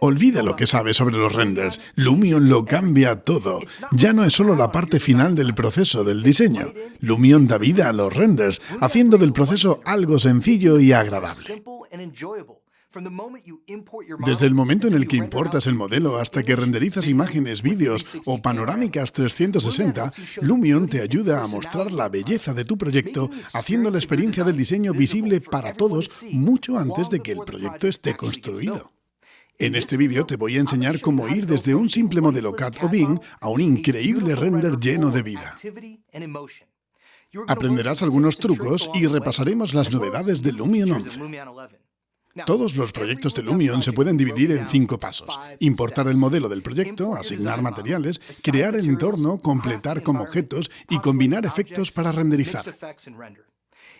Olvida lo que sabes sobre los renders. Lumion lo cambia todo. Ya no es solo la parte final del proceso del diseño. Lumion da vida a los renders, haciendo del proceso algo sencillo y agradable. Desde el momento en el que importas el modelo hasta que renderizas imágenes, vídeos o panorámicas 360, Lumion te ayuda a mostrar la belleza de tu proyecto, haciendo la experiencia del diseño visible para todos mucho antes de que el proyecto esté construido. En este vídeo te voy a enseñar cómo ir desde un simple modelo CAD o BIM a un increíble render lleno de vida. Aprenderás algunos trucos y repasaremos las novedades de Lumion 11. Todos los proyectos de Lumion se pueden dividir en cinco pasos. Importar el modelo del proyecto, asignar materiales, crear el entorno, completar como objetos y combinar efectos para renderizar.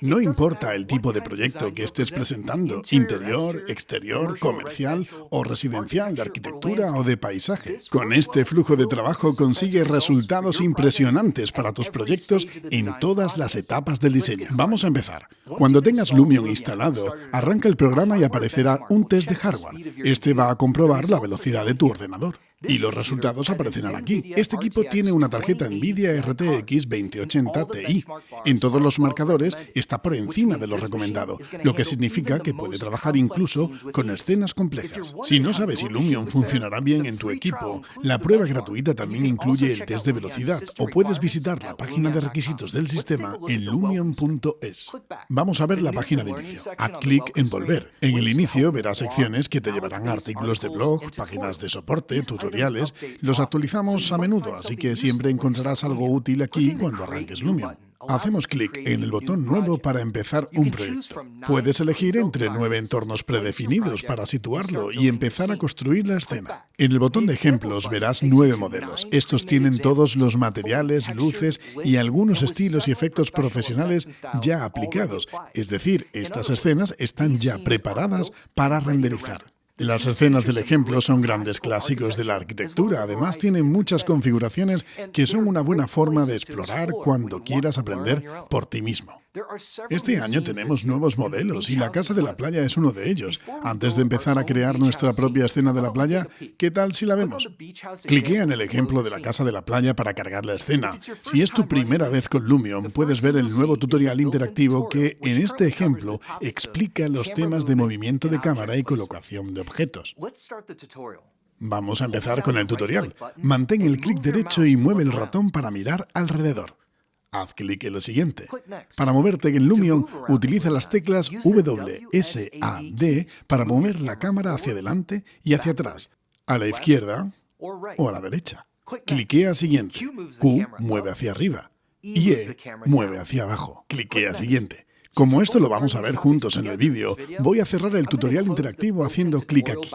No importa el tipo de proyecto que estés presentando, interior, exterior, comercial o residencial, de arquitectura o de paisaje. Con este flujo de trabajo consigues resultados impresionantes para tus proyectos en todas las etapas del diseño. Vamos a empezar. Cuando tengas Lumion instalado, arranca el programa y aparecerá un test de hardware. Este va a comprobar la velocidad de tu ordenador. Y los resultados aparecerán aquí. Este equipo tiene una tarjeta NVIDIA RTX 2080 Ti. En todos los marcadores está por encima de lo recomendado, lo que significa que puede trabajar incluso con escenas complejas. Si no sabes si Lumion funcionará bien en tu equipo, la prueba gratuita también incluye el test de velocidad o puedes visitar la página de requisitos del sistema en lumion.es. Vamos a ver la página de inicio. Haz clic en Volver. En el inicio verás secciones que te llevarán a artículos de blog, páginas de soporte, tutoriales los actualizamos a menudo, así que siempre encontrarás algo útil aquí cuando arranques Lumion. Hacemos clic en el botón Nuevo para empezar un proyecto. Puedes elegir entre nueve entornos predefinidos para situarlo y empezar a construir la escena. En el botón de ejemplos verás nueve modelos. Estos tienen todos los materiales, luces y algunos estilos y efectos profesionales ya aplicados. Es decir, estas escenas están ya preparadas para renderizar. Las escenas del ejemplo son grandes clásicos de la arquitectura. Además, tienen muchas configuraciones que son una buena forma de explorar cuando quieras aprender por ti mismo. Este año tenemos nuevos modelos y la Casa de la Playa es uno de ellos. Antes de empezar a crear nuestra propia escena de la playa, ¿qué tal si la vemos? Cliquea en el ejemplo de la Casa de la Playa para cargar la escena. Si es tu primera vez con Lumion, puedes ver el nuevo tutorial interactivo que, en este ejemplo, explica los temas de movimiento de cámara y colocación de objetos. Vamos a empezar con el tutorial. Mantén el clic derecho y mueve el ratón para mirar alrededor. Haz clic en lo siguiente. Para moverte en Lumion, utiliza las teclas W, S, A, D para mover la cámara hacia adelante y hacia atrás, a la izquierda o a la derecha. Cliquea siguiente. Q mueve hacia arriba y E mueve hacia abajo. Cliquea siguiente. Como esto lo vamos a ver juntos en el vídeo, voy a cerrar el tutorial interactivo haciendo clic aquí.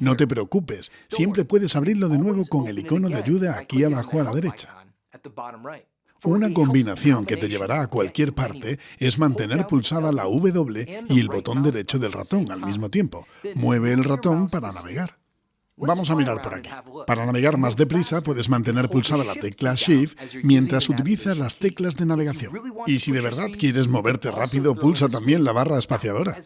No te preocupes, siempre puedes abrirlo de nuevo con el icono de ayuda aquí abajo a la derecha. Una combinación que te llevará a cualquier parte es mantener pulsada la W y el botón derecho del ratón al mismo tiempo. Mueve el ratón para navegar. Vamos a mirar por aquí. Para navegar más deprisa, puedes mantener pulsada la tecla Shift mientras utilizas las teclas de navegación. Y si de verdad quieres moverte rápido, pulsa también la barra espaciadora.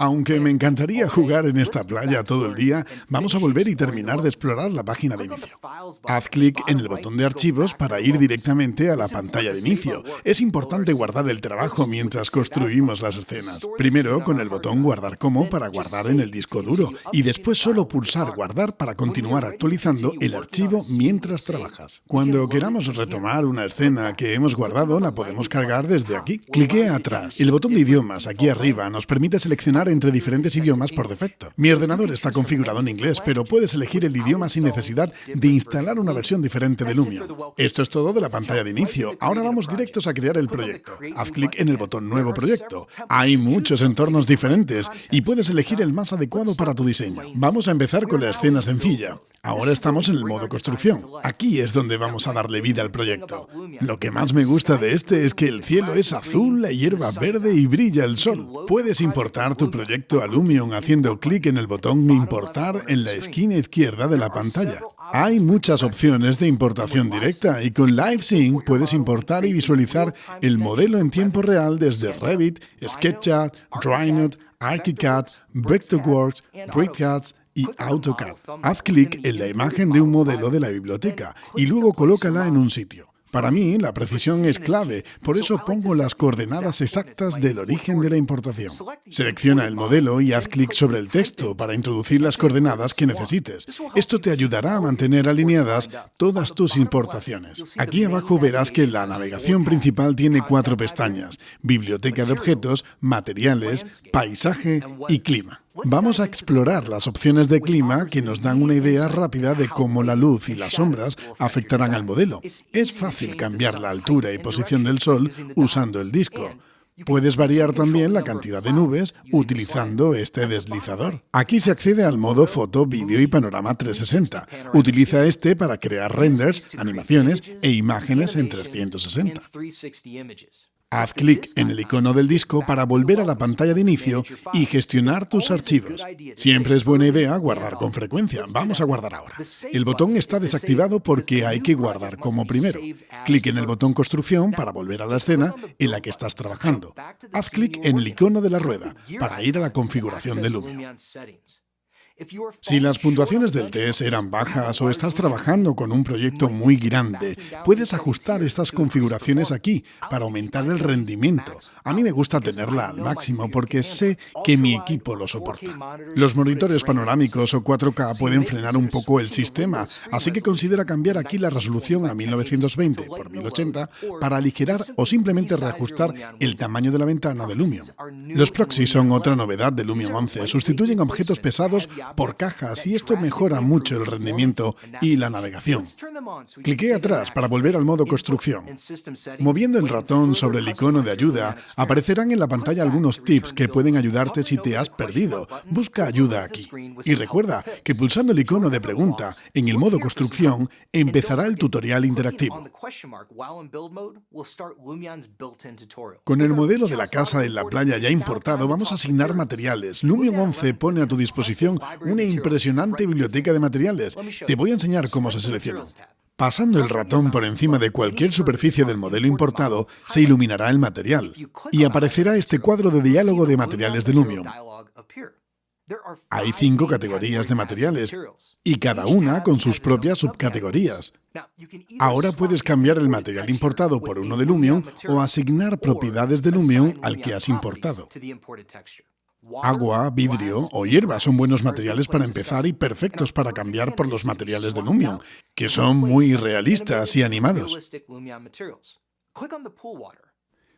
Aunque me encantaría jugar en esta playa todo el día, vamos a volver y terminar de explorar la página de inicio. Haz clic en el botón de archivos para ir directamente a la pantalla de inicio. Es importante guardar el trabajo mientras construimos las escenas. Primero con el botón guardar como para guardar en el disco duro y después solo pulsar guardar para continuar actualizando el archivo mientras trabajas. Cuando queramos retomar una escena que hemos guardado, la podemos cargar desde aquí. Clique atrás. El botón de idiomas aquí arriba nos permite seleccionar entre diferentes idiomas por defecto. Mi ordenador está configurado en inglés, pero puedes elegir el idioma sin necesidad de instalar una versión diferente de Lumion. Esto es todo de la pantalla de inicio. Ahora vamos directos a crear el proyecto. Haz clic en el botón Nuevo proyecto. Hay muchos entornos diferentes y puedes elegir el más adecuado para tu diseño. Vamos a empezar con la escena sencilla. Ahora estamos en el modo construcción. Aquí es donde vamos a darle vida al proyecto. Lo que más me gusta de este es que el cielo es azul, la hierba verde y brilla el sol. Puedes importar tu proyecto a Lumion haciendo clic en el botón Importar en la esquina izquierda de la pantalla. Hay muchas opciones de importación directa y con LiveSync puedes importar y visualizar el modelo en tiempo real desde Revit, SketchUp, DryNote, ArchiCAD, Vectorworks, BrickCAD y AutoCAD. Haz clic en la imagen de un modelo de la biblioteca y luego colócala en un sitio. Para mí, la precisión es clave, por eso pongo las coordenadas exactas del origen de la importación. Selecciona el modelo y haz clic sobre el texto para introducir las coordenadas que necesites. Esto te ayudará a mantener alineadas todas tus importaciones. Aquí abajo verás que la navegación principal tiene cuatro pestañas, Biblioteca de objetos, Materiales, Paisaje y Clima. Vamos a explorar las opciones de clima que nos dan una idea rápida de cómo la luz y las sombras afectarán al modelo. Es fácil cambiar la altura y posición del sol usando el disco. Puedes variar también la cantidad de nubes utilizando este deslizador. Aquí se accede al modo foto, vídeo y panorama 360. Utiliza este para crear renders, animaciones e imágenes en 360. Haz clic en el icono del disco para volver a la pantalla de inicio y gestionar tus archivos. Siempre es buena idea guardar con frecuencia. Vamos a guardar ahora. El botón está desactivado porque hay que guardar como primero. Clic en el botón Construcción para volver a la escena en la que estás trabajando. Haz clic en el icono de la rueda para ir a la configuración de Lumion. Si las puntuaciones del test eran bajas o estás trabajando con un proyecto muy grande, puedes ajustar estas configuraciones aquí para aumentar el rendimiento. A mí me gusta tenerla al máximo porque sé que mi equipo lo soporta. Los monitores panorámicos o 4K pueden frenar un poco el sistema, así que considera cambiar aquí la resolución a 1920 por 1080 para aligerar o simplemente reajustar el tamaño de la ventana de Lumion. Los proxies son otra novedad de Lumion 11. Sustituyen objetos pesados por cajas y esto mejora mucho el rendimiento y la navegación. Cliqué atrás para volver al modo construcción. Moviendo el ratón sobre el icono de ayuda, aparecerán en la pantalla algunos tips que pueden ayudarte si te has perdido. Busca ayuda aquí. Y recuerda que pulsando el icono de pregunta en el modo construcción, empezará el tutorial interactivo. Con el modelo de la casa en la playa ya importado, vamos a asignar materiales. Lumion 11 pone a tu disposición una impresionante biblioteca de materiales. Te voy a enseñar cómo se selecciona. Pasando el ratón por encima de cualquier superficie del modelo importado, se iluminará el material y aparecerá este cuadro de diálogo de materiales de Lumion. Hay cinco categorías de materiales y cada una con sus propias subcategorías. Ahora puedes cambiar el material importado por uno de Lumion o asignar propiedades de Lumion al que has importado. Agua, vidrio o hierba son buenos materiales para empezar y perfectos para cambiar por los materiales de Lumion, que son muy realistas y animados.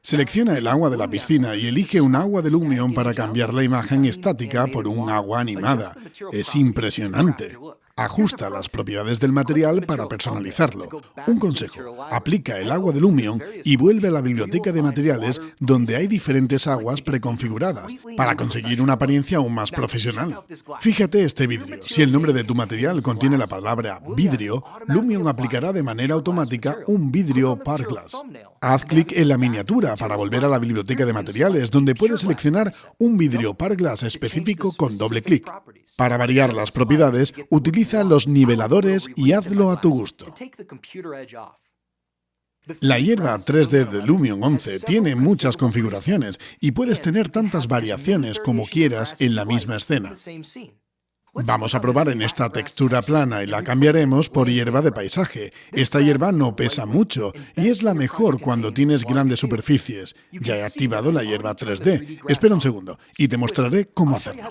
Selecciona el agua de la piscina y elige un agua de Lumion para cambiar la imagen estática por un agua animada. Es impresionante. Ajusta las propiedades del material para personalizarlo. Un consejo, aplica el agua de Lumion y vuelve a la biblioteca de materiales donde hay diferentes aguas preconfiguradas para conseguir una apariencia aún más profesional. Fíjate este vidrio. Si el nombre de tu material contiene la palabra vidrio, Lumion aplicará de manera automática un vidrio Glass. Haz clic en la miniatura para volver a la biblioteca de materiales, donde puedes seleccionar un vidrio Glass específico con doble clic. Para variar las propiedades, utiliza los niveladores y hazlo a tu gusto. La hierba 3D de Lumion 11 tiene muchas configuraciones y puedes tener tantas variaciones como quieras en la misma escena. Vamos a probar en esta textura plana y la cambiaremos por hierba de paisaje. Esta hierba no pesa mucho y es la mejor cuando tienes grandes superficies. Ya he activado la hierba 3D. Espera un segundo y te mostraré cómo hacerlo.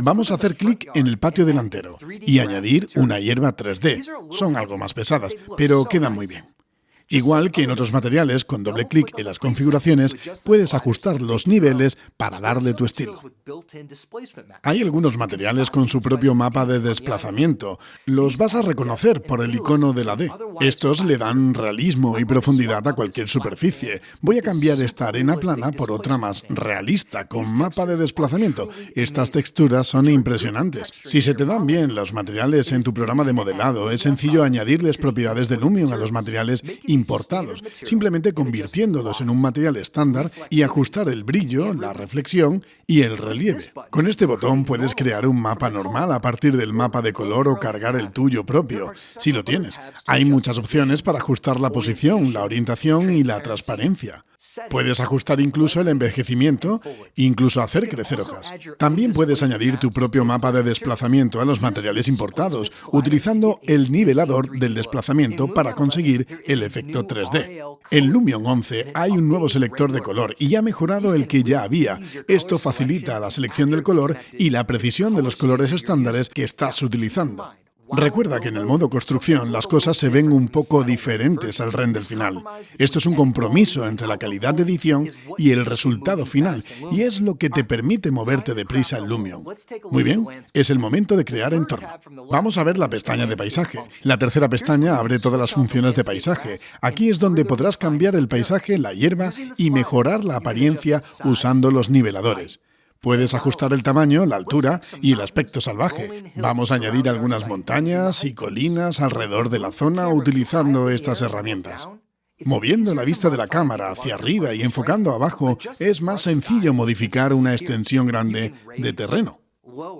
Vamos a hacer clic en el patio delantero y añadir una hierba 3D. Son algo más pesadas, pero quedan muy bien. Igual que en otros materiales, con doble clic en las configuraciones, puedes ajustar los niveles para darle tu estilo. Hay algunos materiales con su propio mapa de desplazamiento. Los vas a reconocer por el icono de la D. Estos le dan realismo y profundidad a cualquier superficie. Voy a cambiar esta arena plana por otra más realista, con mapa de desplazamiento. Estas texturas son impresionantes. Si se te dan bien los materiales en tu programa de modelado, es sencillo añadirles propiedades de Lumion a los materiales y importados, simplemente convirtiéndolos en un material estándar y ajustar el brillo, la reflexión y el relieve. Con este botón puedes crear un mapa normal a partir del mapa de color o cargar el tuyo propio, si lo tienes. Hay muchas opciones para ajustar la posición, la orientación y la transparencia. Puedes ajustar incluso el envejecimiento, incluso hacer crecer hojas. También puedes añadir tu propio mapa de desplazamiento a los materiales importados, utilizando el nivelador del desplazamiento para conseguir el efecto 3D. En Lumion 11 hay un nuevo selector de color y ha mejorado el que ya había. Esto facilita la selección del color y la precisión de los colores estándares que estás utilizando. Recuerda que en el modo construcción las cosas se ven un poco diferentes al render final. Esto es un compromiso entre la calidad de edición y el resultado final, y es lo que te permite moverte deprisa en Lumion. Muy bien, es el momento de crear entorno. Vamos a ver la pestaña de paisaje. La tercera pestaña abre todas las funciones de paisaje. Aquí es donde podrás cambiar el paisaje, la hierba y mejorar la apariencia usando los niveladores. Puedes ajustar el tamaño, la altura y el aspecto salvaje. Vamos a añadir algunas montañas y colinas alrededor de la zona utilizando estas herramientas. Moviendo la vista de la cámara hacia arriba y enfocando abajo, es más sencillo modificar una extensión grande de terreno.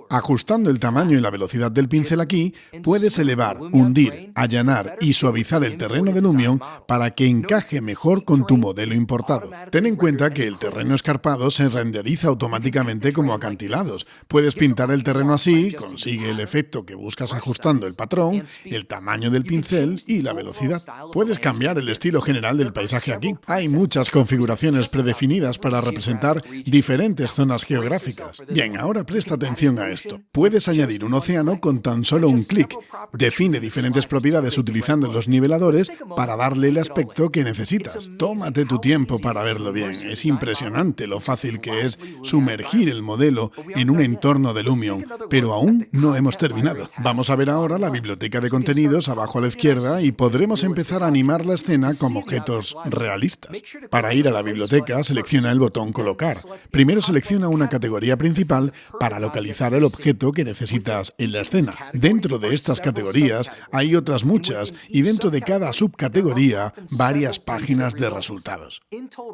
Ajustando el tamaño y la velocidad del pincel aquí, puedes elevar, hundir, allanar y suavizar el terreno de Lumion para que encaje mejor con tu modelo importado. Ten en cuenta que el terreno escarpado se renderiza automáticamente como acantilados. Puedes pintar el terreno así, consigue el efecto que buscas ajustando el patrón, el tamaño del pincel y la velocidad. Puedes cambiar el estilo general del paisaje aquí. Hay muchas configuraciones predefinidas para representar diferentes zonas geográficas. Bien, ahora presta a esto. Puedes añadir un océano con tan solo un clic. Define diferentes propiedades utilizando los niveladores para darle el aspecto que necesitas. Tómate tu tiempo para verlo bien. Es impresionante lo fácil que es sumergir el modelo en un entorno de Lumion, pero aún no hemos terminado. Vamos a ver ahora la biblioteca de contenidos abajo a la izquierda y podremos empezar a animar la escena con objetos realistas. Para ir a la biblioteca, selecciona el botón Colocar. Primero selecciona una categoría principal para localizar el objeto que necesitas en la escena. Dentro de estas categorías hay otras muchas y dentro de cada subcategoría varias páginas de resultados.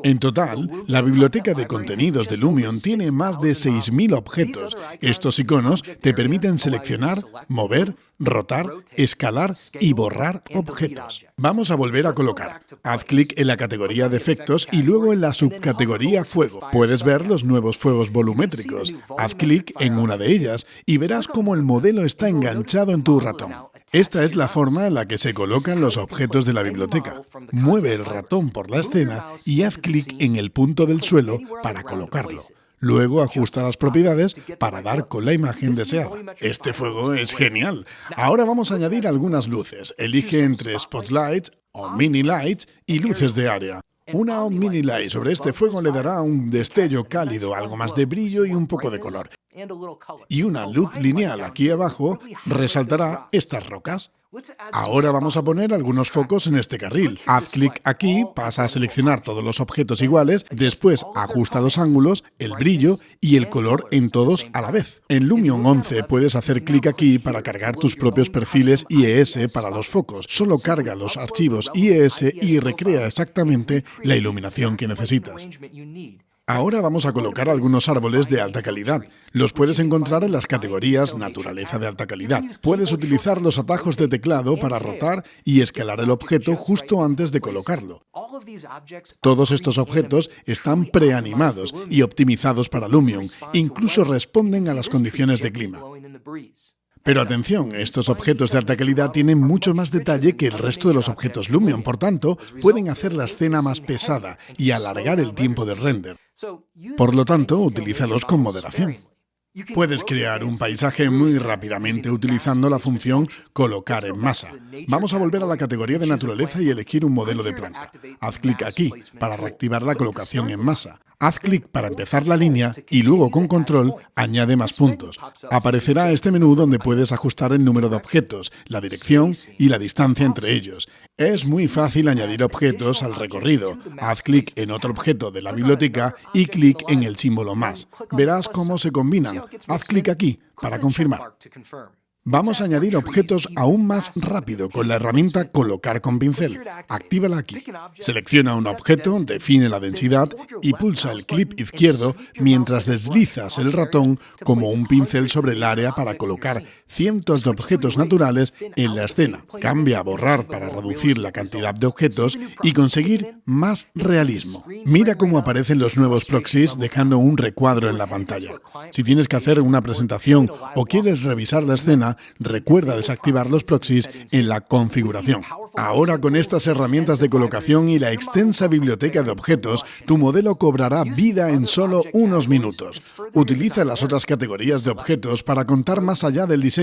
En total, la biblioteca de contenidos de Lumion tiene más de 6.000 objetos. Estos iconos te permiten seleccionar, mover, rotar, escalar y borrar objetos. Vamos a volver a colocar. Haz clic en la categoría de efectos y luego en la subcategoría fuego. Puedes ver los nuevos fuegos volumétricos. Haz clic en una de ellas y verás cómo el modelo está enganchado en tu ratón. Esta es la forma en la que se colocan los objetos de la biblioteca. Mueve el ratón por la escena y haz clic en el punto del suelo para colocarlo. Luego ajusta las propiedades para dar con la imagen deseada. Este fuego es genial. Ahora vamos a añadir algunas luces. Elige entre spotlights o mini lights y luces de área. Una mini light sobre este fuego le dará un destello cálido, algo más de brillo y un poco de color. Y una luz lineal aquí abajo resaltará estas rocas. Ahora vamos a poner algunos focos en este carril. Haz clic aquí, pasa a seleccionar todos los objetos iguales, después ajusta los ángulos, el brillo y el color en todos a la vez. En Lumion 11 puedes hacer clic aquí para cargar tus propios perfiles IES para los focos. Solo carga los archivos IES y recrea exactamente la iluminación que necesitas. Ahora vamos a colocar algunos árboles de alta calidad. Los puedes encontrar en las categorías Naturaleza de alta calidad. Puedes utilizar los atajos de teclado para rotar y escalar el objeto justo antes de colocarlo. Todos estos objetos están preanimados y optimizados para Lumion. Incluso responden a las condiciones de clima. Pero atención, estos objetos de alta calidad tienen mucho más detalle que el resto de los objetos Lumion, por tanto, pueden hacer la escena más pesada y alargar el tiempo de render. Por lo tanto, utilízalos con moderación. Puedes crear un paisaje muy rápidamente utilizando la función colocar en masa. Vamos a volver a la categoría de naturaleza y elegir un modelo de planta. Haz clic aquí para reactivar la colocación en masa. Haz clic para empezar la línea y luego con control añade más puntos. Aparecerá este menú donde puedes ajustar el número de objetos, la dirección y la distancia entre ellos. Es muy fácil añadir objetos al recorrido. Haz clic en otro objeto de la biblioteca y clic en el símbolo más. Verás cómo se combinan. Haz clic aquí para confirmar. Vamos a añadir objetos aún más rápido con la herramienta Colocar con pincel. Actívala aquí. Selecciona un objeto, define la densidad y pulsa el clip izquierdo mientras deslizas el ratón como un pincel sobre el área para colocar cientos de objetos naturales en la escena. Cambia a borrar para reducir la cantidad de objetos y conseguir más realismo. Mira cómo aparecen los nuevos proxies dejando un recuadro en la pantalla. Si tienes que hacer una presentación o quieres revisar la escena, recuerda desactivar los proxies en la configuración. Ahora con estas herramientas de colocación y la extensa biblioteca de objetos, tu modelo cobrará vida en solo unos minutos. Utiliza las otras categorías de objetos para contar más allá del diseño.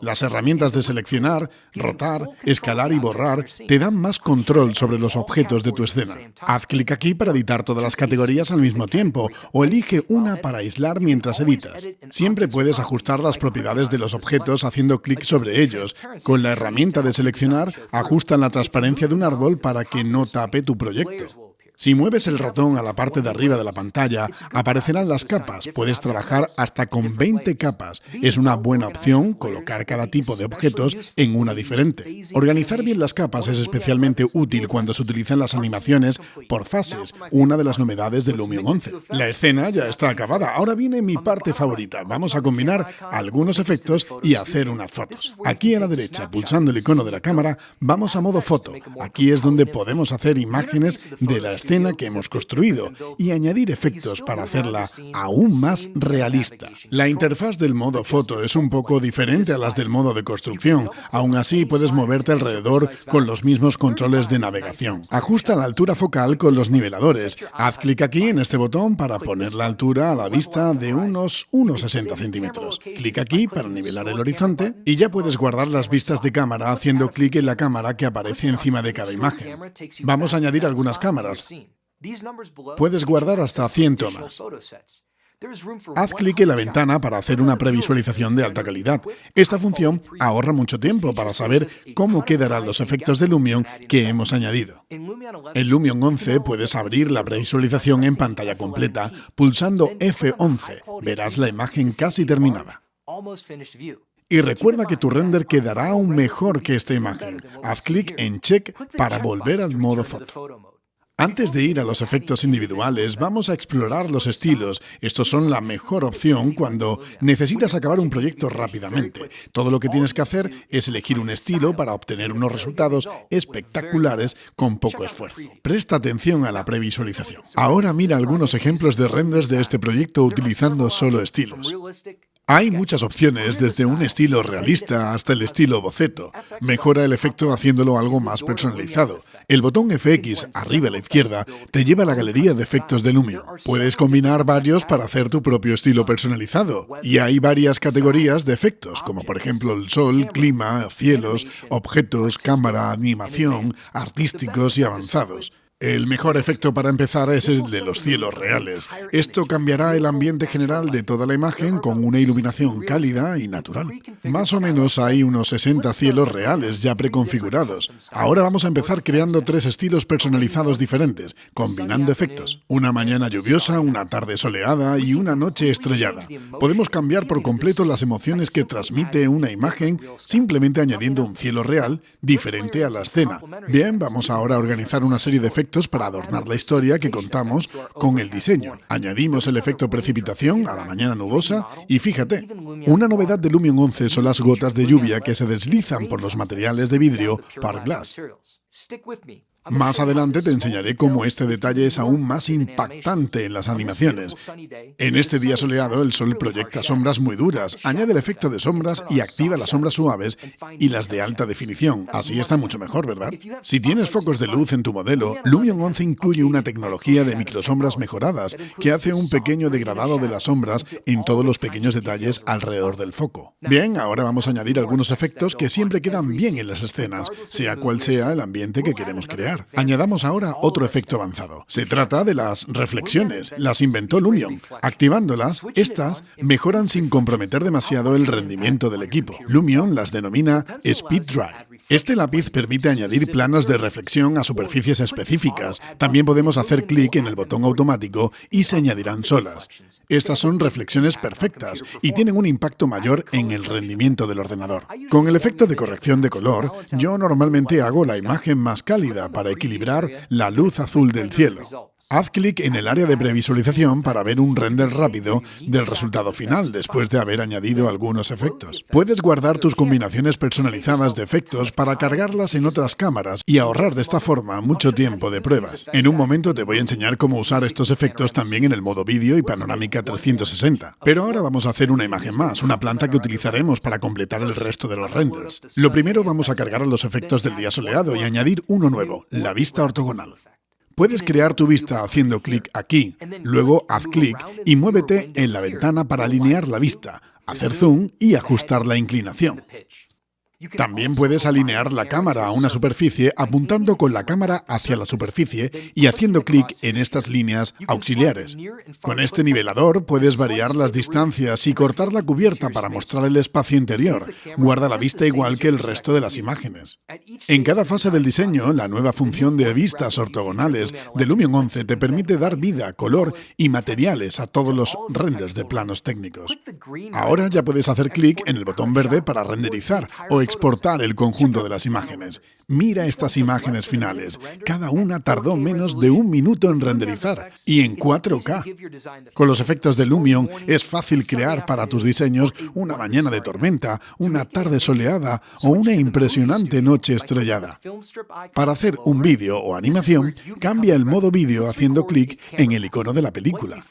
Las herramientas de seleccionar, rotar, escalar y borrar te dan más control sobre los objetos de tu escena. Haz clic aquí para editar todas las categorías al mismo tiempo o elige una para aislar mientras editas. Siempre puedes ajustar las propiedades de los objetos haciendo clic sobre ellos. Con la herramienta de seleccionar, ajusta la transparencia de un árbol para que no tape tu proyecto. Si mueves el ratón a la parte de arriba de la pantalla, aparecerán las capas. Puedes trabajar hasta con 20 capas. Es una buena opción colocar cada tipo de objetos en una diferente. Organizar bien las capas es especialmente útil cuando se utilizan las animaciones por fases, una de las novedades de Lumion 11. La escena ya está acabada. Ahora viene mi parte favorita. Vamos a combinar algunos efectos y hacer unas fotos. Aquí a la derecha, pulsando el icono de la cámara, vamos a modo foto. Aquí es donde podemos hacer imágenes de la escena escena que hemos construido y añadir efectos para hacerla aún más realista. La interfaz del modo foto es un poco diferente a las del modo de construcción. Aún así, puedes moverte alrededor con los mismos controles de navegación. Ajusta la altura focal con los niveladores. Haz clic aquí en este botón para poner la altura a la vista de unos 1,60 centímetros. Clic aquí para nivelar el horizonte y ya puedes guardar las vistas de cámara haciendo clic en la cámara que aparece encima de cada imagen. Vamos a añadir algunas cámaras. Puedes guardar hasta 100 tomas. Haz clic en la ventana para hacer una previsualización de alta calidad. Esta función ahorra mucho tiempo para saber cómo quedarán los efectos de Lumion que hemos añadido. En Lumion 11 puedes abrir la previsualización en pantalla completa pulsando F11. Verás la imagen casi terminada. Y recuerda que tu render quedará aún mejor que esta imagen. Haz clic en Check para volver al modo foto. Antes de ir a los efectos individuales, vamos a explorar los estilos. Estos son la mejor opción cuando necesitas acabar un proyecto rápidamente. Todo lo que tienes que hacer es elegir un estilo para obtener unos resultados espectaculares con poco esfuerzo. Presta atención a la previsualización. Ahora mira algunos ejemplos de renders de este proyecto utilizando solo estilos. Hay muchas opciones, desde un estilo realista hasta el estilo boceto. Mejora el efecto haciéndolo algo más personalizado. El botón FX arriba a la izquierda te lleva a la galería de efectos de Lumion. Puedes combinar varios para hacer tu propio estilo personalizado. Y hay varias categorías de efectos, como por ejemplo el sol, clima, cielos, objetos, cámara, animación, artísticos y avanzados. El mejor efecto para empezar es el de los cielos reales. Esto cambiará el ambiente general de toda la imagen con una iluminación cálida y natural. Más o menos hay unos 60 cielos reales ya preconfigurados. Ahora vamos a empezar creando tres estilos personalizados diferentes, combinando efectos. Una mañana lluviosa, una tarde soleada y una noche estrellada. Podemos cambiar por completo las emociones que transmite una imagen simplemente añadiendo un cielo real diferente a la escena. Bien, vamos ahora a organizar una serie de efectos para adornar la historia que contamos con el diseño. Añadimos el efecto precipitación a la mañana nubosa y fíjate, una novedad de Lumion 11 son las gotas de lluvia que se deslizan por los materiales de vidrio Park Glass. Más adelante te enseñaré cómo este detalle es aún más impactante en las animaciones. En este día soleado, el sol proyecta sombras muy duras, añade el efecto de sombras y activa las sombras suaves y las de alta definición. Así está mucho mejor, ¿verdad? Si tienes focos de luz en tu modelo, Lumion 11 incluye una tecnología de microsombras mejoradas que hace un pequeño degradado de las sombras en todos los pequeños detalles alrededor del foco. Bien, ahora vamos a añadir algunos efectos que siempre quedan bien en las escenas, sea cual sea el ambiente que queremos crear. Añadamos ahora otro efecto avanzado. Se trata de las reflexiones. Las inventó Lumion. Activándolas, estas mejoran sin comprometer demasiado el rendimiento del equipo. Lumion las denomina Speed Drive. Este lápiz permite añadir planos de reflexión a superficies específicas. También podemos hacer clic en el botón automático y se añadirán solas. Estas son reflexiones perfectas y tienen un impacto mayor en el rendimiento del ordenador. Con el efecto de corrección de color, yo normalmente hago la imagen más cálida para equilibrar la luz azul del cielo. Haz clic en el área de previsualización para ver un render rápido del resultado final después de haber añadido algunos efectos. Puedes guardar tus combinaciones personalizadas de efectos para cargarlas en otras cámaras y ahorrar de esta forma mucho tiempo de pruebas. En un momento te voy a enseñar cómo usar estos efectos también en el modo vídeo y panorámica 360. Pero ahora vamos a hacer una imagen más, una planta que utilizaremos para completar el resto de los renders. Lo primero vamos a cargar los efectos del día soleado y añadir uno nuevo, la vista ortogonal. Puedes crear tu vista haciendo clic aquí, luego haz clic y muévete en la ventana para alinear la vista, hacer zoom y ajustar la inclinación. También puedes alinear la cámara a una superficie apuntando con la cámara hacia la superficie y haciendo clic en estas líneas auxiliares. Con este nivelador puedes variar las distancias y cortar la cubierta para mostrar el espacio interior. Guarda la vista igual que el resto de las imágenes. En cada fase del diseño, la nueva función de vistas ortogonales de Lumion 11 te permite dar vida, color y materiales a todos los renders de planos técnicos. Ahora ya puedes hacer clic en el botón verde para renderizar o exportar el conjunto de las imágenes. Mira estas imágenes finales. Cada una tardó menos de un minuto en renderizar y en 4K. Con los efectos de Lumion es fácil crear para tus diseños una mañana de tormenta, una tarde soleada o una impresionante noche estrellada. Para hacer un vídeo o animación, cambia el modo vídeo haciendo clic en el icono de la película.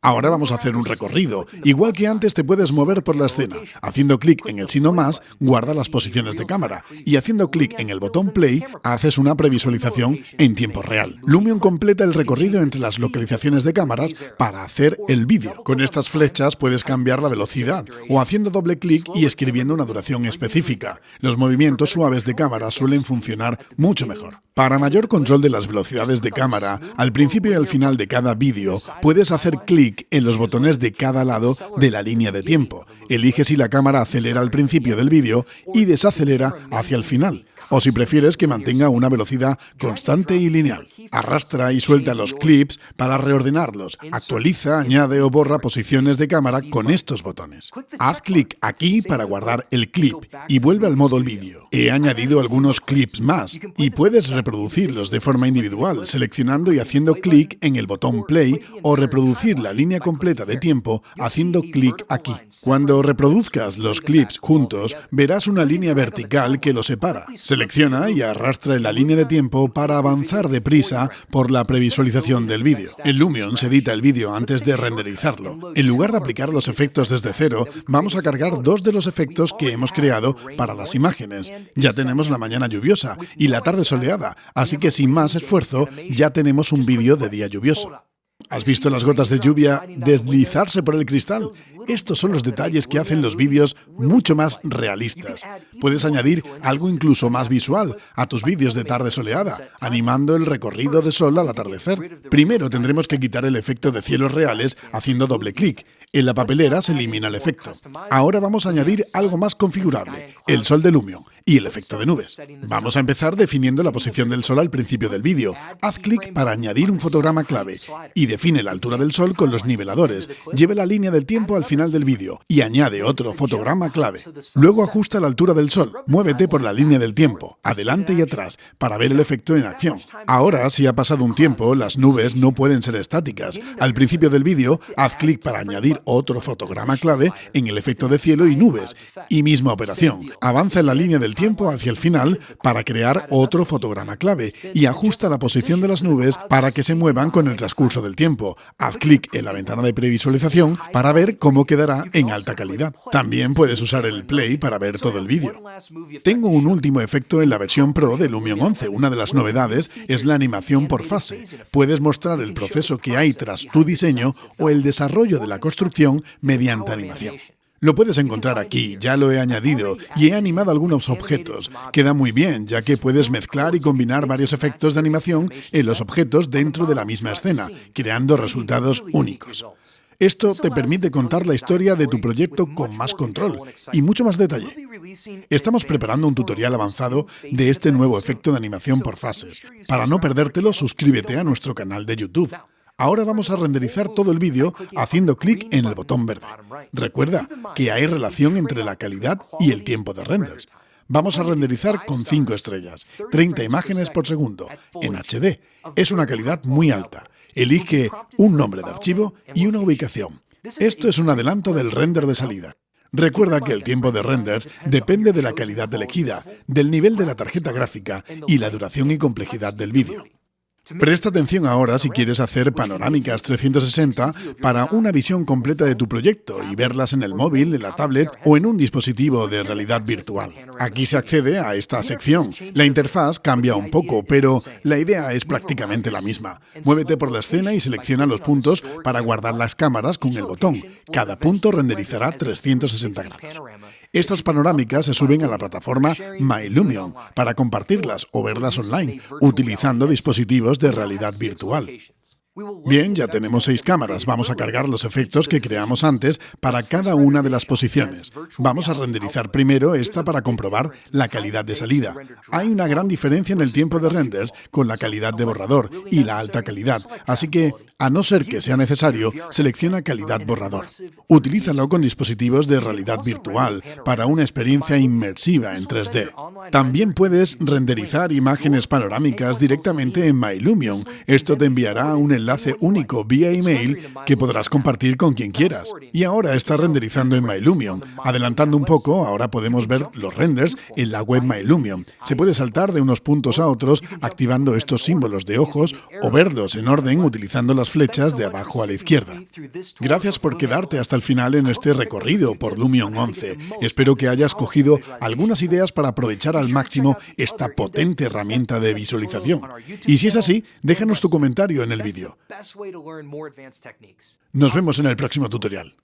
Ahora vamos a hacer un recorrido. Igual que antes te puedes mover por la escena. Haciendo clic en el signo más, guarda las posiciones de cámara. Y haciendo clic en el botón play, haces una previsualización en tiempo real. Lumion completa el recorrido entre las localizaciones de cámaras para hacer el vídeo. Con estas flechas puedes cambiar la velocidad o haciendo doble clic y escribiendo una duración específica. Los movimientos suaves de cámara suelen funcionar mucho mejor. Para mayor control de las velocidades de cámara, al principio y al final de cada vídeo, puedes hacer clic en los botones de cada lado de la línea de tiempo. Elige si la cámara acelera al principio del vídeo y desacelera hacia el final o si prefieres que mantenga una velocidad constante y lineal. Arrastra y suelta los clips para reordenarlos. Actualiza, añade o borra posiciones de cámara con estos botones. Haz clic aquí para guardar el clip y vuelve al modo vídeo. He añadido algunos clips. más y puedes reproducirlos de forma individual, seleccionando y haciendo clic en el botón play o reproducir la línea completa de tiempo haciendo clic aquí. Cuando reproduzcas los clips. juntos, verás una línea vertical que los separa. Selecciona y arrastra la línea de tiempo para avanzar deprisa por la previsualización del vídeo. En Lumion se edita el vídeo antes de renderizarlo. En lugar de aplicar los efectos desde cero, vamos a cargar dos de los efectos que hemos creado para las imágenes. Ya tenemos la mañana lluviosa y la tarde soleada, así que sin más esfuerzo ya tenemos un vídeo de día lluvioso. ¿Has visto las gotas de lluvia deslizarse por el cristal? Estos son los detalles que hacen los vídeos mucho más realistas. Puedes añadir algo incluso más visual a tus vídeos de tarde soleada, animando el recorrido de sol al atardecer. Primero tendremos que quitar el efecto de cielos reales haciendo doble clic. En la papelera se elimina el efecto. Ahora vamos a añadir algo más configurable, el sol de Lumion y el efecto de nubes. Vamos a empezar definiendo la posición del Sol al principio del vídeo. Haz clic para añadir un fotograma clave y define la altura del Sol con los niveladores. Lleve la línea del tiempo al final del vídeo y añade otro fotograma clave. Luego ajusta la altura del Sol. Muévete por la línea del tiempo, adelante y atrás, para ver el efecto en acción. Ahora, si ha pasado un tiempo, las nubes no pueden ser estáticas. Al principio del vídeo, haz clic para añadir otro fotograma clave en el efecto de cielo y nubes. Y misma operación. Avanza en la línea del tiempo hacia el final para crear otro fotograma clave y ajusta la posición de las nubes para que se muevan con el transcurso del tiempo. Haz clic en la ventana de previsualización para ver cómo quedará en alta calidad. También puedes usar el play para ver todo el vídeo. Tengo un último efecto en la versión Pro de Lumion 11. Una de las novedades es la animación por fase. Puedes mostrar el proceso que hay tras tu diseño o el desarrollo de la construcción mediante animación. Lo puedes encontrar aquí, ya lo he añadido y he animado algunos objetos. Queda muy bien, ya que puedes mezclar y combinar varios efectos de animación en los objetos dentro de la misma escena, creando resultados únicos. Esto te permite contar la historia de tu proyecto con más control y mucho más detalle. Estamos preparando un tutorial avanzado de este nuevo efecto de animación por fases. Para no perdértelo, suscríbete a nuestro canal de YouTube. Ahora vamos a renderizar todo el vídeo haciendo clic en el botón verde. Recuerda que hay relación entre la calidad y el tiempo de renders. Vamos a renderizar con 5 estrellas, 30 imágenes por segundo, en HD. Es una calidad muy alta. Elige un nombre de archivo y una ubicación. Esto es un adelanto del render de salida. Recuerda que el tiempo de renders depende de la calidad elegida, del nivel de la tarjeta gráfica y la duración y complejidad del vídeo. Presta atención ahora si quieres hacer panorámicas 360 para una visión completa de tu proyecto y verlas en el móvil, en la tablet o en un dispositivo de realidad virtual. Aquí se accede a esta sección. La interfaz cambia un poco, pero la idea es prácticamente la misma. Muévete por la escena y selecciona los puntos para guardar las cámaras con el botón. Cada punto renderizará 360 grados. Estas panorámicas se suben a la plataforma MyLumion para compartirlas o verlas online, utilizando dispositivos de realidad virtual. Bien, ya tenemos seis cámaras. Vamos a cargar los efectos que creamos antes para cada una de las posiciones. Vamos a renderizar primero esta para comprobar la calidad de salida. Hay una gran diferencia en el tiempo de renders con la calidad de borrador y la alta calidad, así que, a no ser que sea necesario, selecciona calidad borrador. Utilízalo con dispositivos de realidad virtual para una experiencia inmersiva en 3D. También puedes renderizar imágenes panorámicas directamente en MyLumion. Esto te enviará un enlace enlace único vía email que podrás compartir con quien quieras. Y ahora está renderizando en MyLumion. Adelantando un poco, ahora podemos ver los renders en la web MyLumion. Se puede saltar de unos puntos a otros activando estos símbolos de ojos o verlos en orden utilizando las flechas de abajo a la izquierda. Gracias por quedarte hasta el final en este recorrido por Lumion 11. Espero que hayas cogido algunas ideas para aprovechar al máximo esta potente herramienta de visualización. Y si es así, déjanos tu comentario en el vídeo. Nos vemos en el próximo tutorial.